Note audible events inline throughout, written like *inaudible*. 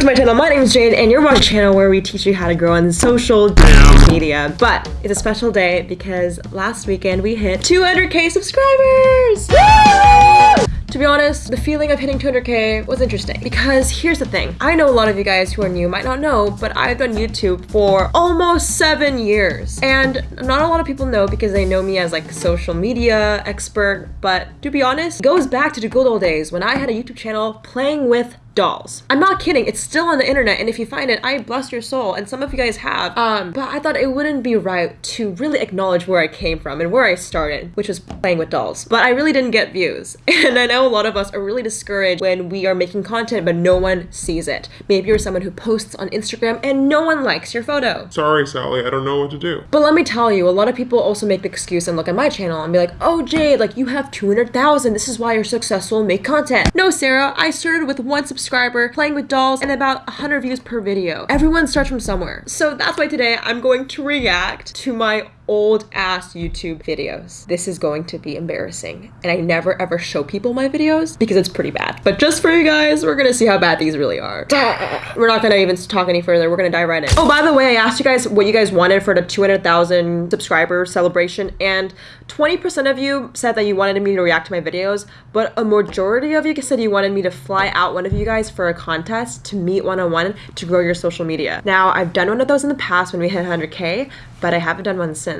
to my channel. My name is Jade and you're watching a channel where we teach you how to grow on social media. But it's a special day because last weekend we hit 200k subscribers! To be honest, the feeling of hitting 200k was interesting because here's the thing. I know a lot of you guys who are new might not know, but I've done YouTube for almost seven years. And not a lot of people know because they know me as like social media expert, but to be honest, it goes back to the good old days when I had a YouTube channel playing with dolls. I'm not kidding. It's still on the internet, and if you find it, I bless your soul. And some of you guys have. Um, but I thought it wouldn't be right to really acknowledge where I came from and where I started, which was playing with dolls. But I really didn't get views, *laughs* and I know a lot of us are really discouraged when we are making content, but no one sees it. Maybe you're someone who posts on Instagram and no one likes your photo. Sorry, Sally. I don't know what to do. But let me tell you, a lot of people also make the excuse and look at my channel and be like, "Oh, Jade, like you have 200,000. This is why you're successful. Make content." No, Sarah. I started with one subscriber playing with dolls and about 100 views per video. Everyone starts from somewhere. So that's why today I'm going to react to my old ass YouTube videos. This is going to be embarrassing. And I never ever show people my videos because it's pretty bad. But just for you guys, we're gonna see how bad these really are. We're not gonna even talk any further. We're gonna dive right in. Oh, by the way, I asked you guys what you guys wanted for the 200,000 subscriber celebration and 20% of you said that you wanted me to react to my videos, but a majority of you said you wanted me to fly out one of you guys for a contest to meet one-on-one -on -one to grow your social media. Now, I've done one of those in the past when we hit 100k, but I haven't done one since.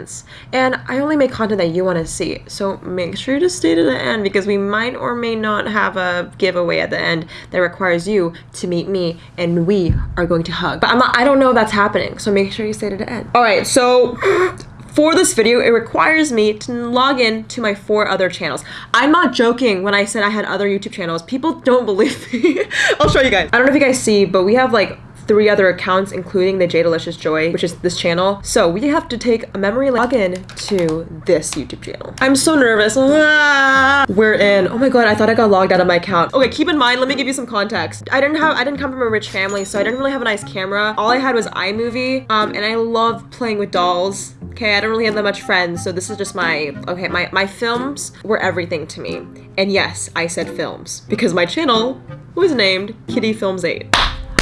And I only make content that you want to see. So make sure to stay to the end because we might or may not have a giveaway at the end that requires you to meet me and we are going to hug. But I'm not, I don't know if that's happening. So make sure you stay to the end. All right. So *clears throat* for this video, it requires me to log in to my four other channels. I'm not joking when I said I had other YouTube channels. People don't believe *laughs* me. I'll show you guys. I don't know if you guys see, but we have like three other accounts, including the Delicious Joy, which is this channel. So we have to take a memory login to this YouTube channel. I'm so nervous. Ah! *laughs* We're in. Oh my god, I thought I got logged out of my account. Okay, keep in mind, let me give you some context. I didn't have, I didn't come from a rich family, so I didn't really have a nice camera. All I had was iMovie, um, and I love playing with dolls. Okay, I don't really have that much friends, so this is just my, okay, my, my films were everything to me. And yes, I said films, because my channel was named Kitty Films 8.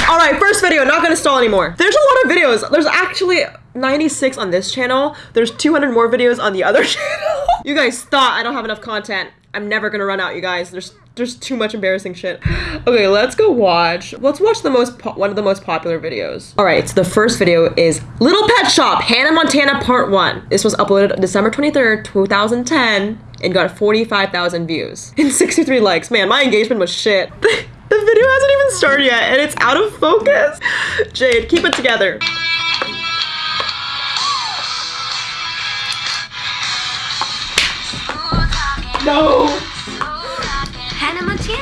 All right, first video, not gonna stall anymore. There's a lot of videos. There's actually 96 on this channel. There's 200 more videos on the other *laughs* channel. you guys thought I don't have enough content. I'm never gonna run out, you guys. There's there's too much embarrassing shit. *gasps* Okay, let's go watch. Let's watch the most one of the most popular videos. All right, so the first video is Little Pet Shop, Hannah Montana Part 1. This was uploaded December 23rd, 2010 and got 45,000 views *laughs* and 63 likes. Man, my engagement was shit. *laughs* video hasn't even started yet and it's out of focus. Jade, keep it together. No.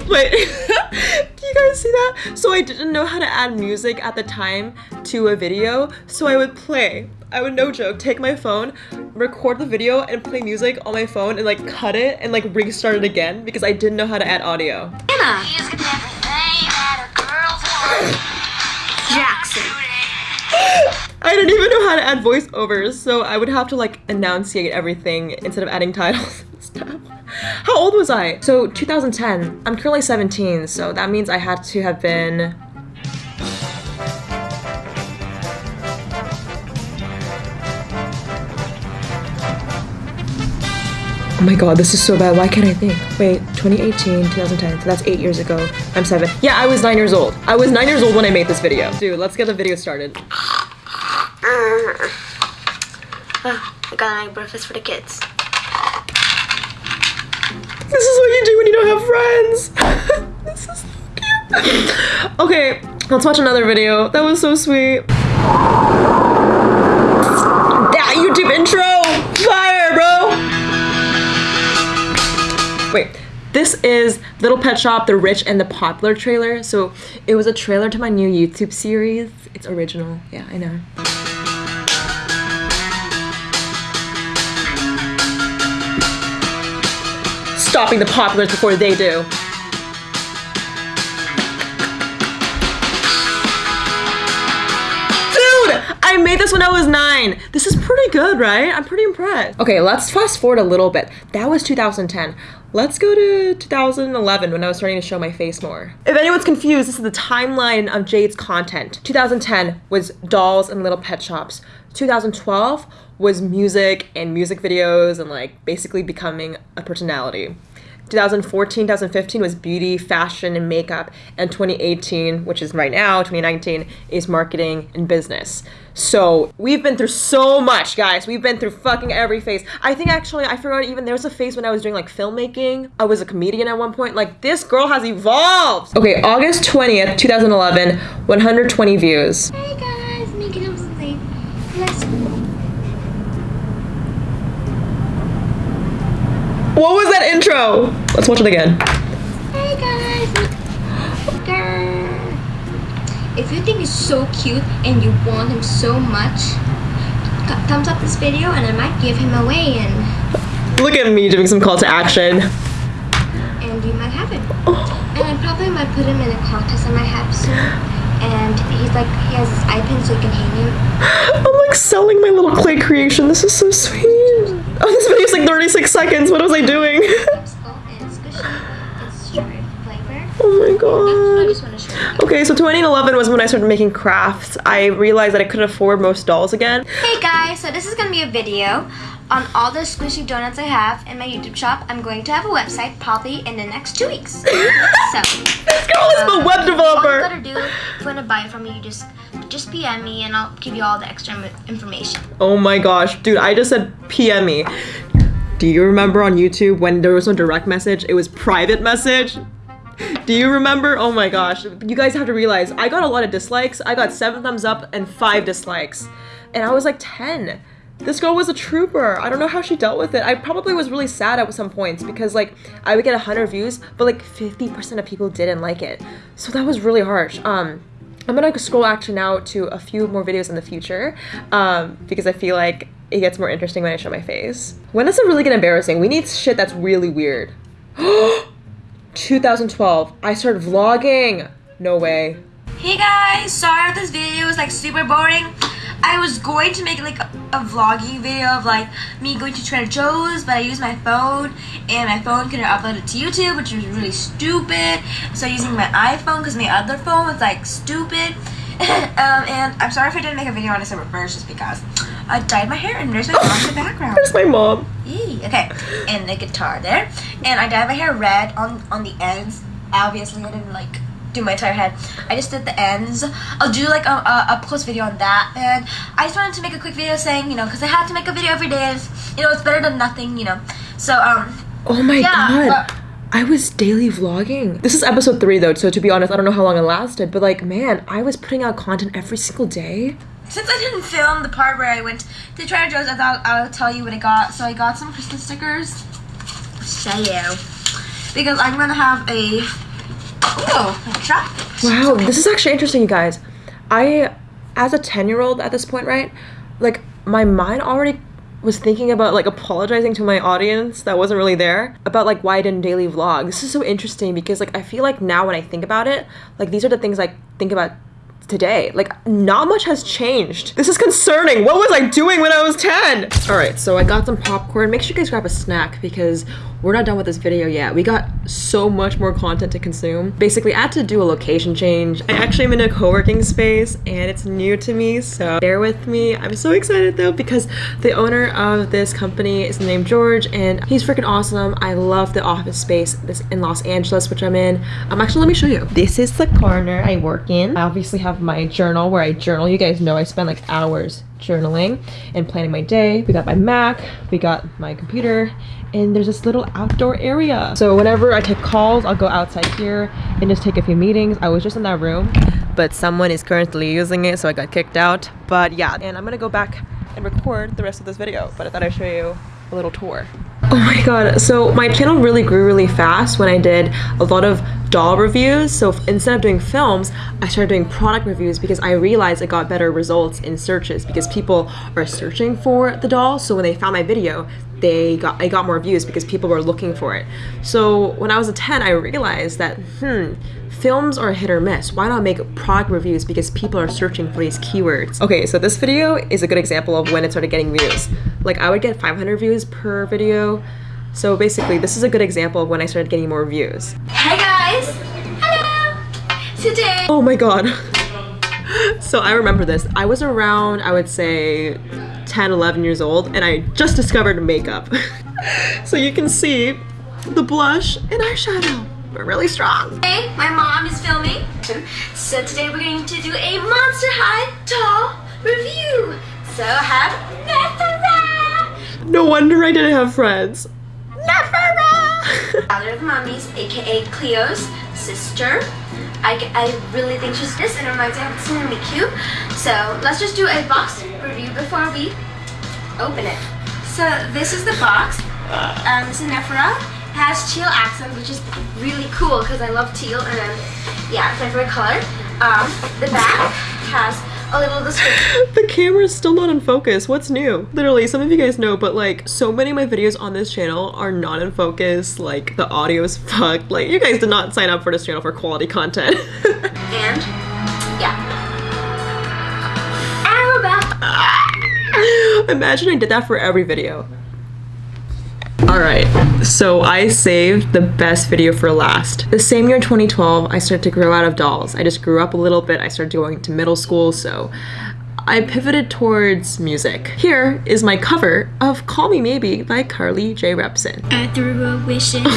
Wait, *laughs* do you guys see that? So I didn't know how to add music at the time to a video, so I would play. I would no joke take my phone, record the video, and play music on my phone and like cut it and like restart it again because I didn't know how to add audio. Hannah. Voiceovers, so I would have to like enunciate everything instead of adding *laughs* titles and stuff. How old was I? So 2010. I'm currently 17, so that means I had to have been Oh my god, this is so bad. Why can't I think? Wait, 2018, 2010. So that's eight years ago. I'm seven. Yeah, I was nine years old. I was nine years old when I made this video. Dude, let's get the video started. Uh, I got my breakfast for the kids. This is what you do when you don't have friends. *laughs* this is so cute. okay, let's watch another video. That was so sweet. That YouTube intro! Fire, bro! Wait, this is Little Pet Shop, The Rich and the Popular trailer. So it was a trailer to my new YouTube series. It's original. Yeah, I know. Stopping the populars before they do. Dude! I made this when I was nine. This is pretty good, right? I'm pretty impressed. Okay, let's fast forward a little bit. That was 2010. Let's go to 2011 when I was starting to show my face more. If anyone's confused, this is the timeline of Jade's content. 2010 was dolls and little pet shops. 2012 was music and music videos and like basically becoming a personality. 2014, 2015 was beauty, fashion, and makeup. And 2018, which is right now, 2019, is marketing and business. So we've been through so much, guys. We've been through fucking every phase. I think actually, I forgot even there was a phase when I was doing like filmmaking. I was a comedian at one point. Like, this girl has evolved. Okay, August 20th, 2011, 120 views. Hey guys, making up something. Let's What was that intro? Let's watch it again. Hey guys. If you think he's so cute and you want him so much, thumbs up this video and I might give him away and Look at me doing some call to action. and you might have him. And I probably might put him in a contest I might have soon. And he's like he has his iPad so you can hang him. *gasps* I'm like selling my little clay creation. This is so sweet. Oh, *laughs* this video's like 36 seconds. What was I doing? Popsicle and squishy. It's *laughs* strawberry flavor. oh my That's what I god. just want to show you. Okay, so 2011 was when I started making crafts. I realized that I couldn't afford most dolls again. Hey guys, so this is gonna be a video on all the squishy donuts I have in my YouTube shop. I'm going to have a website probably in the next two weeks. *laughs* so This girl is a web developer. all you gotta do if you wanna buy it from me, you just just PM me and I'll give you all the extra information. Oh my gosh, dude, I just said PM me. Do you remember on YouTube when there was no direct message? It was private message. Do you remember? Oh my gosh. You guys have to realize I got a lot of dislikes. I got seven thumbs up and five dislikes. And I was like 10. This girl was a trooper. I don't know how she dealt with it. I probably was really sad at some points because like I would get 100 views, but like 50% of people didn't like it. So that was really harsh. Um I'm gonna scroll actually now to a few more videos in the future um, because I feel like it gets more interesting when I show my face. When does it really get embarrassing? We need shit that's really weird. *gasps* 2012, I started vlogging. No way. Hey guys, sorry if this video is like super boring. I was going to make like a, a vlogging video of like me going to Trader Joe's, but I used my phone and my phone couldn't upload it to YouTube, which was really stupid. So using my iPhone because my other phone was like stupid. *laughs* um, and I'm sorry if I didn't make a video on December 1st just because I dyed my hair and there's my mom in the *laughs* background. There's my mom. Yee, Okay, and the guitar there, and I dyed my hair red on on the ends. Obviously, I didn't like do my entire head. I just did the ends. I'll do like a, a up close video on that, and I just wanted to make a quick video saying, you know, because I had to make a video every day. And you know, it's better than nothing, you know. So um, Oh my Yeah, god. I was daily vlogging. This is episode three though, so to be honest, I don't know how long it lasted, but like, man, I was putting out content every single day. since I didn't film the part where I went to Trader Joe's, I thought I would tell you what I got. So I got some Christmas stickers. Show you. Because I'm gonna have a. Wow, this is actually interesting, you guys. I, as a 10 year old at this point, right? Like, my mind already was thinking about like apologizing to my audience that wasn't really there about like why I didn't daily vlog. This is so interesting because like I feel like now when I think about it, like these are the things I think about today. Like not much has changed. This is concerning. What was I doing when I was 10? All right, so I got some popcorn. Make sure you guys grab a snack because we're not done with this video yet. We got so much more content to consume. Basically, I had to do a location change. I actually am in a co-working space and it's new to me, so bear with me. I'm so excited though because the owner of this company is named George and he's freaking awesome. I love the office space this in Los Angeles, which I'm in. Um, actually, let me show you. This is the corner I work in. I obviously have my journal where I journal. You guys know I spend like hours journaling and planning my day. We got my Mac, we got my computer, and there's this little outdoor area. So whenever I take calls, I'll go outside here and just take a few meetings. I was just in that room, but someone is currently using it, so I got kicked out. But yeah, and I'm gonna go back and record the rest of this video, but I thought I'd show you a little tour. Oh my god, so my channel really grew really fast when I did a lot of doll reviews. So instead of doing films, I started doing product reviews because I realized it got better results in searches because people are searching for the doll. So when they found my video, they got I got more views because people were looking for it. So when I was a 10, I realized that hmm, films are a hit or miss. Why not make product reviews because people are searching for these keywords? Okay, so this video is a good example of when it started getting views. Like I would get 500 views per video, So basically, this is a good example of when I started getting more views. Hey guys! Hello! Today, Oh my god. *laughs* so I remember this. I was around, I would say 10, 11 years old, and I just discovered makeup. *laughs* so you can see the blush and eyeshadow. We're really strong. Hey, my mom is filming. So today we're going to do a Monster High doll review. So have Nefera! No wonder I didn't have friends. Nefera! Daughter of Mommy's, aka Cleo's sister. I, I really think she's this and reminds me of be cute. So let's just do a box review before we open it. So this is the box. Um, this is Nefera. It has teal accents, which is really cool because I love teal and then, yeah, it's my favorite color. Um, the back has a little description. *laughs* the camera's still not in focus. What's new? Literally, some of you guys know, but like so many of my videos on this channel are not in focus. Like the audio is *laughs* fucked. Like you guys did not sign up for this channel for quality content. *laughs* And, yeah. Back. Imagine I did that for every video. Alright, so I saved the best video for last. The same year 2012, I started to grow out of dolls. I just grew up a little bit. I started going to middle school, so I pivoted towards music. Here is my cover of Call Me Maybe by Carly Rae Jepsen. I threw a wish in *laughs*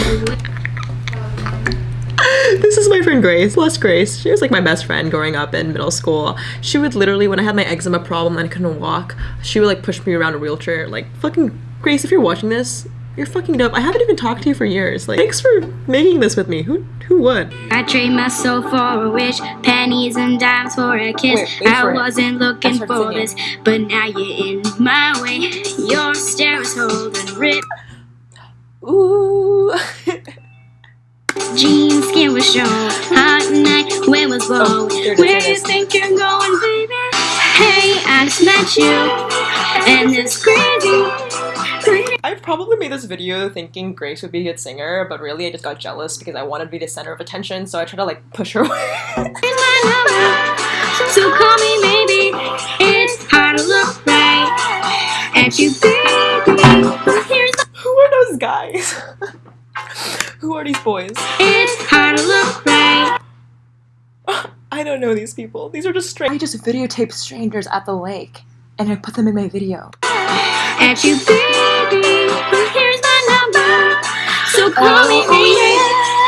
this is my friend Grace, Les Grace. She was like my best friend growing up in middle school. She would literally, when I had my eczema problem and I couldn't walk, she would like push me around a wheelchair. Like, fucking Grace, if you're watching this, you're fucking dope. I haven't even talked to you for years. Like, thanks for making this with me. Who who would? I trade my soul for a wish, pennies and dimes for a kiss. Wait, wait I for it. wasn't looking for singing. this, but now you're in my way. Your stare is holding rip. Ooh. Jean skin was shown, hot night, wind was oh, blowing. Oh, there it is, Where there you think you're going, baby? Hey, I just met you, and it's crazy. I probably made this video thinking Grace would be a good singer, but really I just got jealous because I wanted to be the center of attention, so I tried to like push her *laughs* away. Here's my number, so call me maybe. It's hard to look right at you, baby. Here's Who are those guys? *laughs* Who are these boys? It's hard to look right. *laughs* I don't know these people. These are just strangers. I just videotape strangers at the lake and I put them in my video. At you, baby. Here's my number. So oh, call me, oh, baby.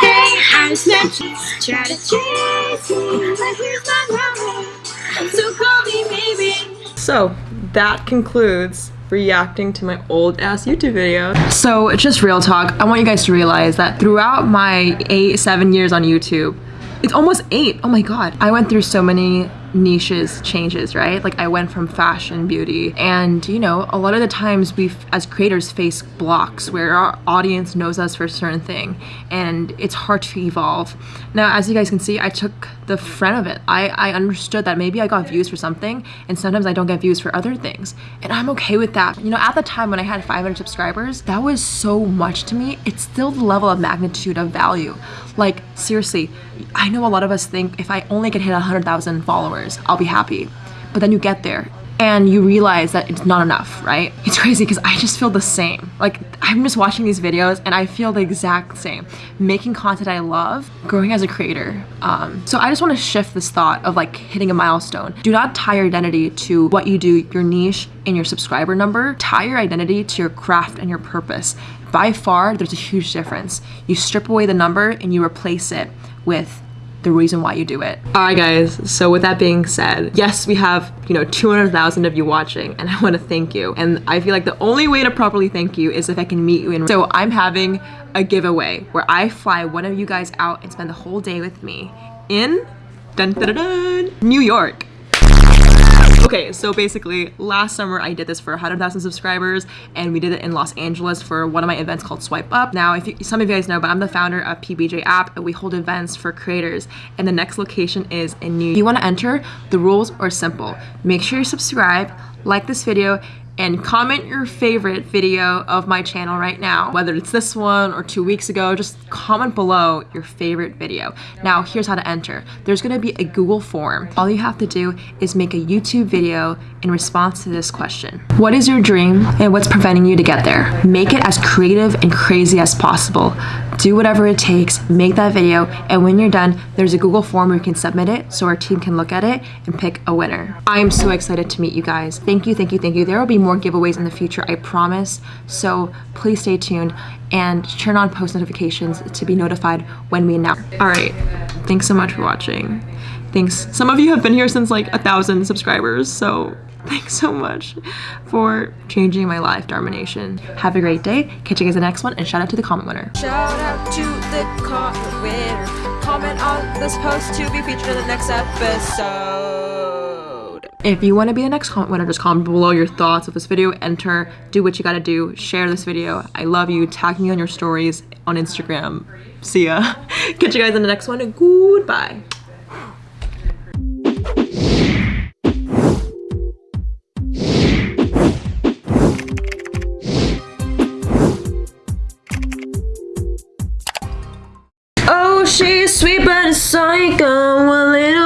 Hey, I just met you. Try to chase me. But here's my number. So call me, baby. So that concludes reacting to my old ass YouTube video. So just real talk, I want you guys to realize that throughout my eight, seven years on YouTube, it's almost eight. Oh my god. I went through so many niches changes, right? Like I went from fashion, beauty, and you know, a lot of the times we as creators face blocks where our audience knows us for a certain thing and it's hard to evolve. Now, as you guys can see, I took the front of it. I, I understood that maybe I got views for something and sometimes I don't get views for other things. And I'm okay with that. You know, at the time when I had 500 subscribers, that was so much to me. It's still the level of magnitude of value. Like, seriously, I know a lot of us think if I only could hit 100,000 followers, I'll be happy. But then you get there and you realize that it's not enough, right? *laughs* It's crazy because I just feel the same. Like, I'm just watching these videos and I feel the exact same. Making content I love, growing as a creator. Um, so I just want to shift this thought of like hitting a milestone. Do not tie your identity to what you do, your niche, and your subscriber number. Tie your identity to your craft and your purpose. By far, there's a huge difference. You strip away the number and you replace it with the reason why you do it. All right, guys. So with that being said, yes, we have you know 200,000 of you watching, and I want to thank you. And I feel like the only way to properly thank you is if I can meet you in. So I'm having a giveaway where I fly one of you guys out and spend the whole day with me in dun, dun, dun, New York. *laughs* Okay, so basically, last summer I did this for 100,000 subscribers, and we did it in Los Angeles for one of my events called Swipe Up. Now, if you, some of you guys know, but I'm the founder of PBJ app, and we hold events for creators. And the next location is in New. York. If You want to enter? The rules are simple. Make sure you subscribe, like this video, and comment your favorite video of my channel right now. Whether it's this one or two weeks ago, just comment below your favorite video. Now, here's how to enter. There's gonna be a Google form. All you have to do is make a YouTube video in response to this question. What is your dream and what's preventing you to get there? Make it as creative and crazy as possible. Do whatever it takes, make that video, and when you're done, there's a Google form where you can submit it so our team can look at it and pick a winner. I am so excited to meet you guys. Thank you, thank you, thank you. There will be more giveaways in the future, I promise. So please stay tuned and turn on post notifications to be notified when we announce. All right, thanks so much for watching. Thanks. Some of you have been here since like a thousand subscribers, so *laughs* thanks so much for changing my life, Darmination. Have a great day. Catch you guys in the next one, and shout out to the comment winner. Shout out to the comment winner. Comment on this post to be featured in the next episode. If you want to be the next comment winner, just comment below your thoughts of this video. Enter, do what you gotta do, share this video. I love you. Tag me on your stories on Instagram. See ya. *laughs* Catch you guys in the next one, goodbye. sweet but a psycho, a little